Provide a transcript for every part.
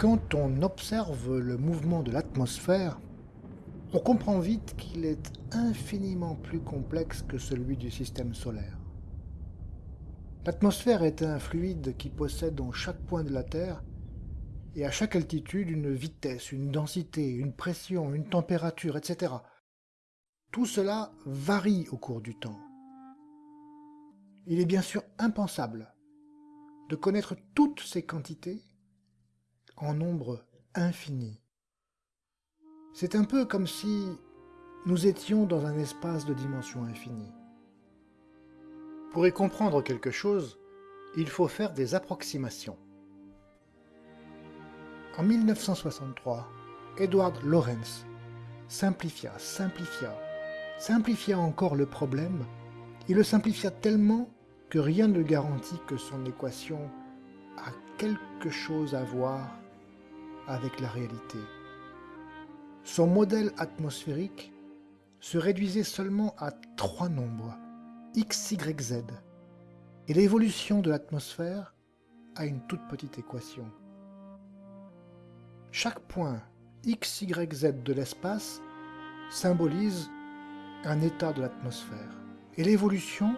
Quand on observe le mouvement de l'atmosphère, on comprend vite qu'il est infiniment plus complexe que celui du système solaire. L'atmosphère est un fluide qui possède en chaque point de la Terre et à chaque altitude une vitesse, une densité, une pression, une température, etc. Tout cela varie au cours du temps. Il est bien sûr impensable de connaître toutes ces quantités en nombre infini. C'est un peu comme si nous étions dans un espace de dimension infinie. Pour y comprendre quelque chose, il faut faire des approximations. En 1963, Edward Lorenz simplifia, simplifia, simplifia encore le problème. Il le simplifia tellement que rien ne garantit que son équation a quelque chose à voir avec la réalité. Son modèle atmosphérique se réduisait seulement à trois nombres, x, y, z, et l'évolution de l'atmosphère à une toute petite équation. Chaque point x, y, z de l'espace symbolise un état de l'atmosphère, et l'évolution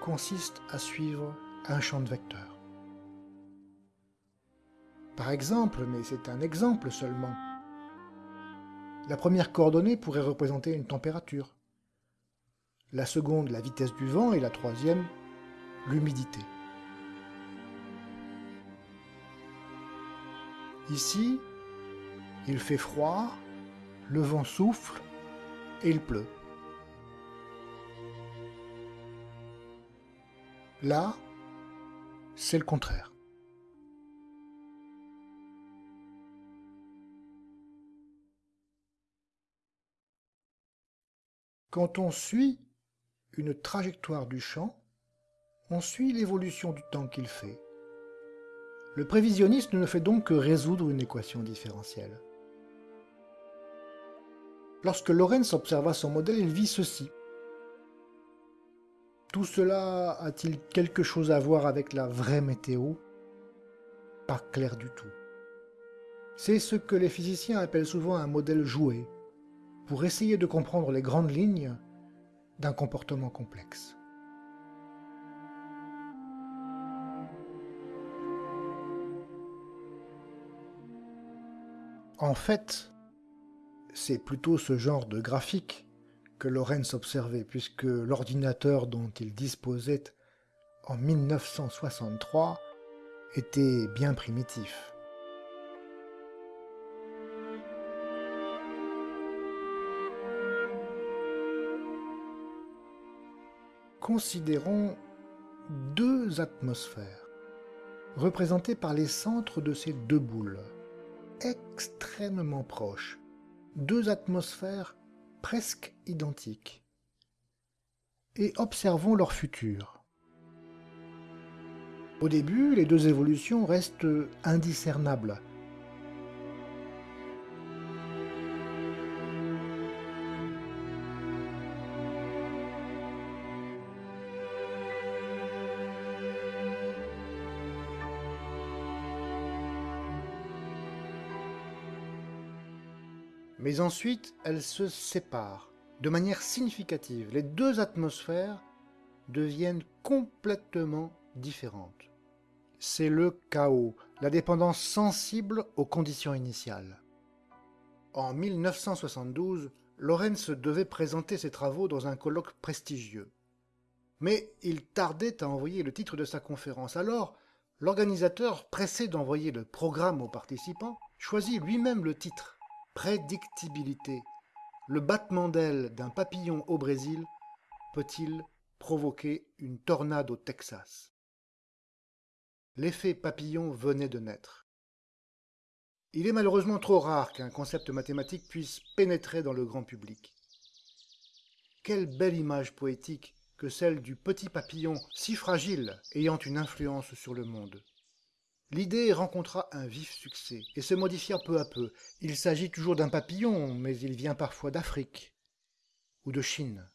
consiste à suivre un champ de vecteurs. Par exemple, mais c'est un exemple seulement, la première coordonnée pourrait représenter une température, la seconde la vitesse du vent et la troisième l'humidité. Ici, il fait froid, le vent souffle et il pleut. Là, c'est le contraire. Quand on suit une trajectoire du champ, on suit l'évolution du temps qu'il fait. Le prévisionniste ne fait donc que résoudre une équation différentielle. Lorsque Lorentz observa son modèle, il vit ceci. Tout cela a-t-il quelque chose à voir avec la vraie météo? Pas clair du tout. C'est ce que les physiciens appellent souvent un modèle joué, pour essayer de comprendre les grandes lignes d'un comportement complexe. En fait, c'est plutôt ce genre de graphique que Lorenz observait, puisque l'ordinateur dont il disposait en 1963 était bien primitif. Considérons deux atmosphères, représentées par les centres de ces deux boules, extrêmement proches, deux atmosphères presque identiques, et observons leur futur. Au début, les deux évolutions restent indiscernables, Mais ensuite, elles se séparent de manière significative. Les deux atmosphères deviennent complètement différentes. C'est le chaos, la dépendance sensible aux conditions initiales. En 1972, Lorenz devait présenter ses travaux dans un colloque prestigieux. Mais il tardait à envoyer le titre de sa conférence. Alors, l'organisateur, pressé d'envoyer le programme aux participants, choisit lui-même le titre Prédictibilité. Le battement d'aile d'un papillon au Brésil peut-il provoquer une tornade au Texas? L'effet papillon venait de naître. Il est malheureusement trop rare qu'un concept mathématique puisse pénétrer dans le grand public. Quelle belle image poétique que celle du petit papillon si fragile ayant une influence sur le monde. L'idée rencontra un vif succès et se modifia peu à peu. Il s'agit toujours d'un papillon, mais il vient parfois d'Afrique ou de Chine.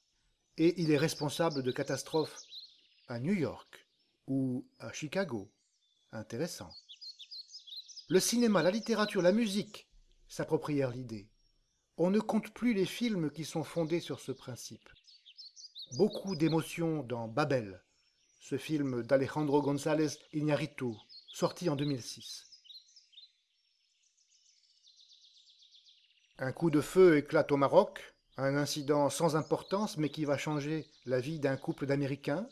Et il est responsable de catastrophes à New York ou à Chicago. Intéressant. Le cinéma, la littérature, la musique s'approprièrent l'idée. On ne compte plus les films qui sont fondés sur ce principe. Beaucoup d'émotions dans Babel, ce film d'Alejandro González Iñárritu, sorti en 2006. Un coup de feu éclate au Maroc, un incident sans importance mais qui va changer la vie d'un couple d'Américains,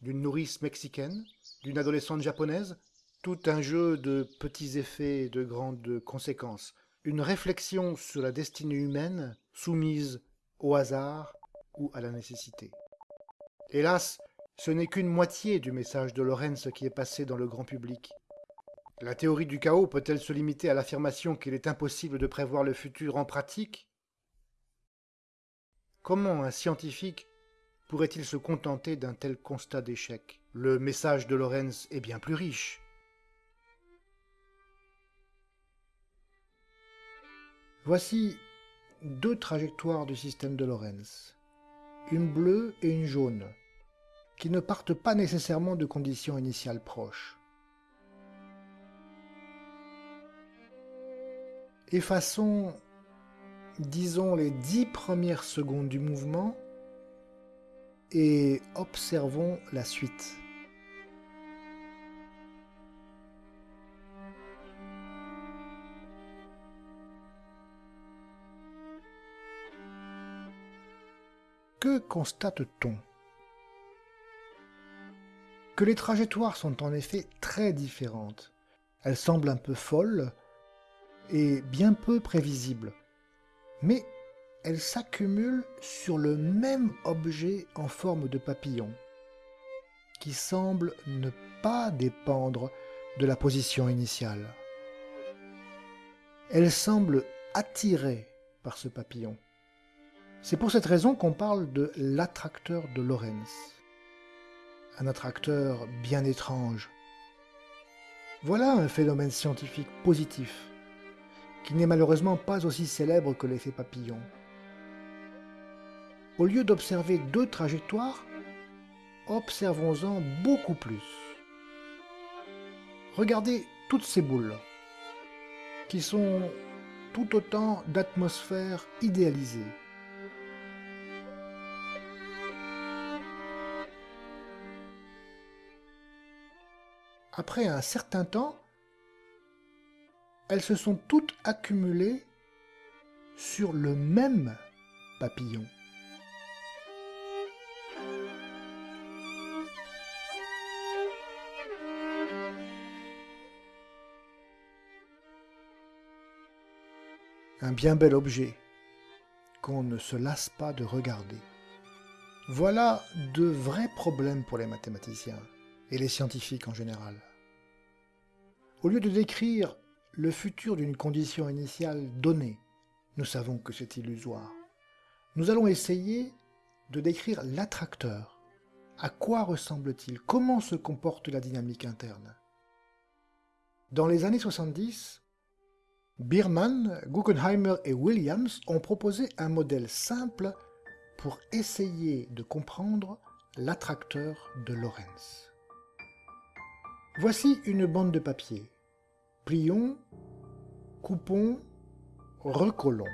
d'une nourrice mexicaine, d'une adolescente japonaise, tout un jeu de petits effets et de grandes conséquences, une réflexion sur la destinée humaine soumise au hasard ou à la nécessité. Hélas, ce n'est qu'une moitié du message de Lorenz qui est passé dans le grand public. La théorie du chaos peut-elle se limiter à l'affirmation qu'il est impossible de prévoir le futur en pratique? Comment un scientifique pourrait-il se contenter d'un tel constat d'échec? Le message de Lorenz est bien plus riche. Voici deux trajectoires du système de Lorenz, une bleue et une jaune, qui ne partent pas nécessairement de conditions initiales proches. Effaçons, disons, les dix premières secondes du mouvement et observons la suite. Que constate-t-on? Que les trajectoires sont en effet très différentes. Elles semblent un peu folles, et bien peu prévisible. Mais elle s'accumule sur le même objet en forme de papillon, qui semble ne pas dépendre de la position initiale. Elle semble attirée par ce papillon. C'est pour cette raison qu'on parle de l'attracteur de Lorentz. Un attracteur bien étrange. Voilà un phénomène scientifique positif qui n'est malheureusement pas aussi célèbre que l'effet papillon. Au lieu d'observer deux trajectoires, observons-en beaucoup plus. Regardez toutes ces boules, qui sont tout autant d'atmosphères idéalisées. Après un certain temps, elles se sont toutes accumulées sur le même papillon. Un bien bel objet qu'on ne se lasse pas de regarder. Voilà de vrais problèmes pour les mathématiciens et les scientifiques en général. Au lieu de décrire le futur d'une condition initiale donnée. Nous savons que c'est illusoire. Nous allons essayer de décrire l'attracteur. À quoi ressemble-t-il? Comment se comporte la dynamique interne? Dans les années 70, Biermann, Guggenheimer et Williams ont proposé un modèle simple pour essayer de comprendre l'attracteur de Lorentz. Voici une bande de papier plions, coupons, recollons.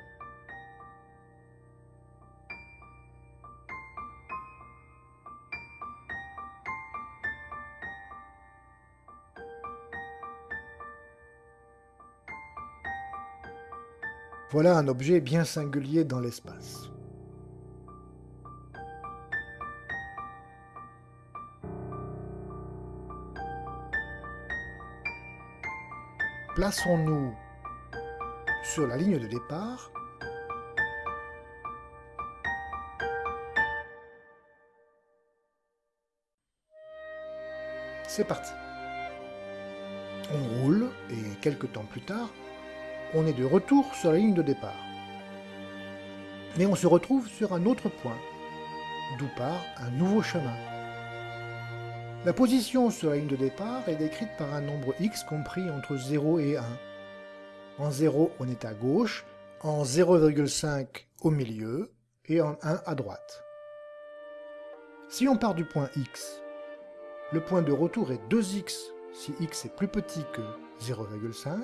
Voilà un objet bien singulier dans l'espace. Plaçons-nous sur la ligne de départ C'est parti. On roule et quelques temps plus tard, on est de retour sur la ligne de départ. Mais on se retrouve sur un autre point, d'où part un nouveau chemin. La position sur la ligne de départ est décrite par un nombre x compris entre 0 et 1. En 0, on est à gauche, en 0,5 au milieu et en 1 à droite. Si on part du point x, le point de retour est 2x si x est plus petit que 0,5,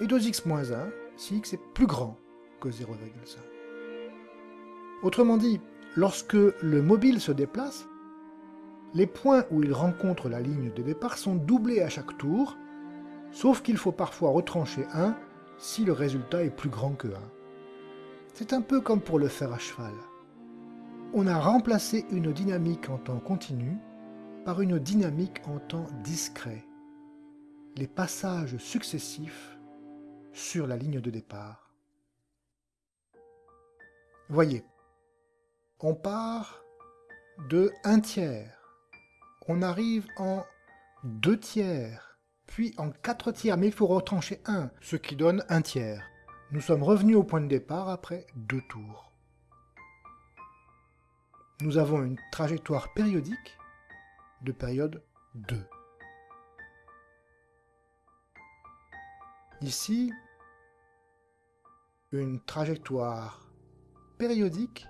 et 2x moins 1 si x est plus grand que 0,5. Autrement dit, lorsque le mobile se déplace, les points où il rencontre la ligne de départ sont doublés à chaque tour, sauf qu'il faut parfois retrancher 1 si le résultat est plus grand que 1. C'est un peu comme pour le fer à cheval. On a remplacé une dynamique en temps continu par une dynamique en temps discret. Les passages successifs sur la ligne de départ. Voyez, on part de 1 tiers, on arrive en 2 tiers, puis en 4 tiers, mais il faut retrancher 1, ce qui donne 1 tiers. Nous sommes revenus au point de départ après deux tours. Nous avons une trajectoire périodique de période 2. Ici, une trajectoire périodique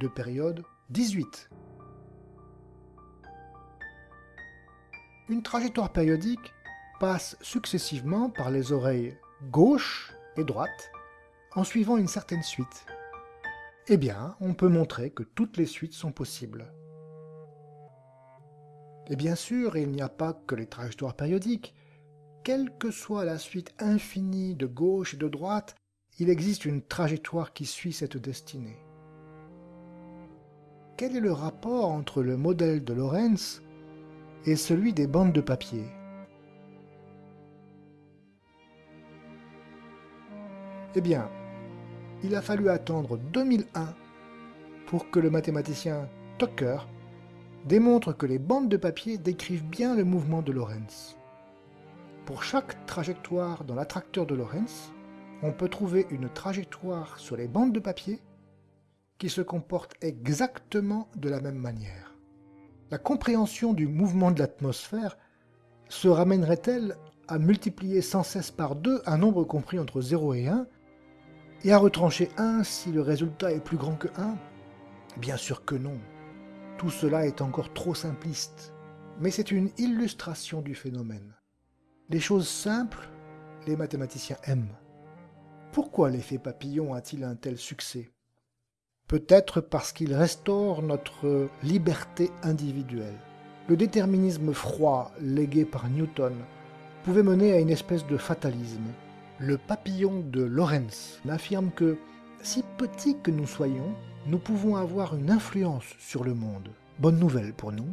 de période 18. Une trajectoire périodique passe successivement par les oreilles gauche et droite en suivant une certaine suite. Eh bien, on peut montrer que toutes les suites sont possibles. Et bien sûr, il n'y a pas que les trajectoires périodiques. Quelle que soit la suite infinie de gauche et de droite, il existe une trajectoire qui suit cette destinée. Quel est le rapport entre le modèle de Lorentz et celui des bandes de papier Eh bien, il a fallu attendre 2001 pour que le mathématicien Tucker démontre que les bandes de papier décrivent bien le mouvement de Lorentz. Pour chaque trajectoire dans l'attracteur de Lorentz, on peut trouver une trajectoire sur les bandes de papier qui se comporte exactement de la même manière. La compréhension du mouvement de l'atmosphère se ramènerait-elle à multiplier sans cesse par 2 un nombre compris entre 0 et 1 et à retrancher 1 si le résultat est plus grand que 1 Bien sûr que non. Tout cela est encore trop simpliste, mais c'est une illustration du phénomène. Les choses simples, les mathématiciens aiment. Pourquoi l'effet papillon a-t-il un tel succès? Peut-être parce qu'il restaure notre liberté individuelle. Le déterminisme froid légué par Newton pouvait mener à une espèce de fatalisme. Le papillon de Lorentz affirme que, si petit que nous soyons, nous pouvons avoir une influence sur le monde. Bonne nouvelle pour nous,